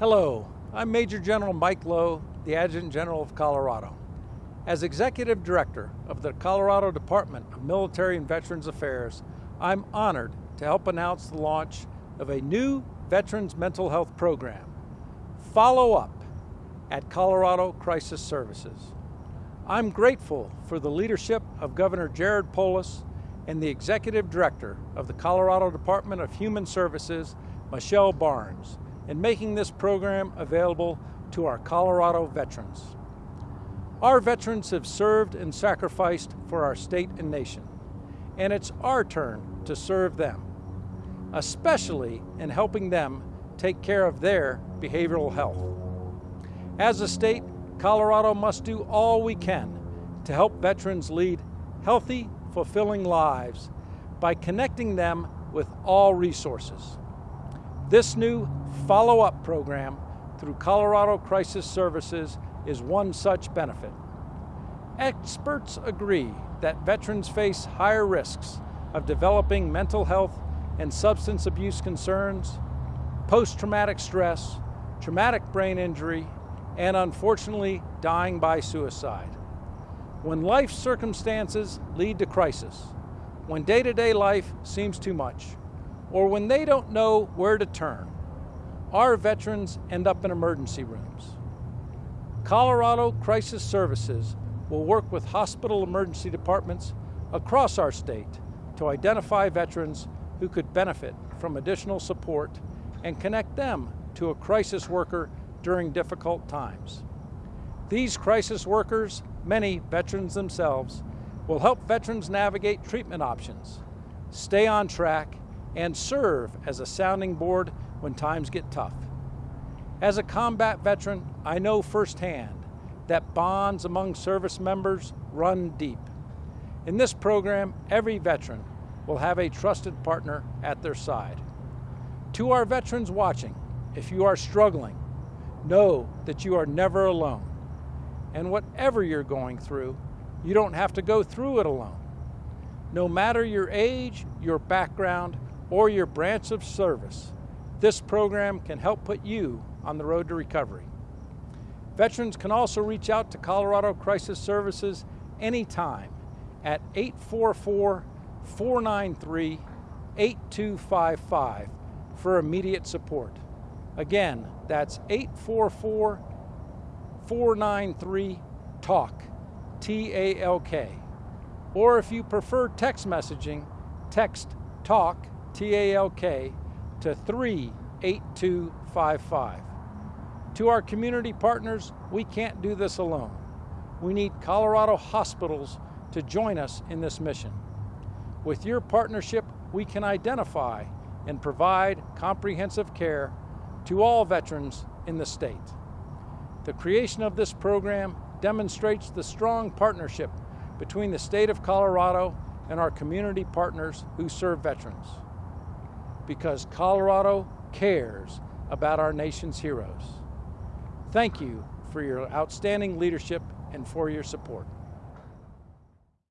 Hello, I'm Major General Mike Loh, the Adjutant General of Colorado. As Executive Director of the Colorado Department of Military and Veterans Affairs, I'm honored to help announce the launch of a new Veterans Mental Health Program, Follow Up, at Colorado Crisis Services. I'm grateful for the leadership of Governor Jared Polis and the Executive Director of the Colorado Department of Human Services, Michelle Barnes, in making this program available to our Colorado veterans. Our veterans have served and sacrificed for our state and nation, and it's our turn to serve them, especially in helping them take care of their behavioral health. As a state, Colorado must do all we can to help veterans lead healthy, fulfilling lives by connecting them with all resources. This new follow-up program through Colorado Crisis Services is one such benefit. Experts agree that veterans face higher risks of developing mental health and substance abuse concerns, post-traumatic stress, traumatic brain injury, and unfortunately dying by suicide. When life circumstances lead to crisis, when day-to-day -day life seems too much, or when they don't know where to turn, our veterans end up in emergency rooms. Colorado Crisis Services will work with hospital emergency departments across our state to identify veterans who could benefit from additional support and connect them to a crisis worker during difficult times. These crisis workers, many veterans themselves, will help veterans navigate treatment options, stay on track, and serve as a sounding board when times get tough. As a combat veteran, I know firsthand that bonds among service members run deep. In this program, every veteran will have a trusted partner at their side. To our veterans watching, if you are struggling, know that you are never alone. And whatever you're going through, you don't have to go through it alone. No matter your age, your background, or your branch of service, this program can help put you on the road to recovery. Veterans can also reach out to Colorado Crisis Services anytime at 844-493-8255 for immediate support. Again, that's 844-493-TALK, T-A-L-K. Or if you prefer text messaging, text TALK, T-A-L-K, to 38255. To our community partners, we can't do this alone. We need Colorado hospitals to join us in this mission. With your partnership, we can identify and provide comprehensive care to all veterans in the state. The creation of this program demonstrates the strong partnership between the state of Colorado and our community partners who serve veterans because Colorado cares about our nation's heroes. Thank you for your outstanding leadership and for your support.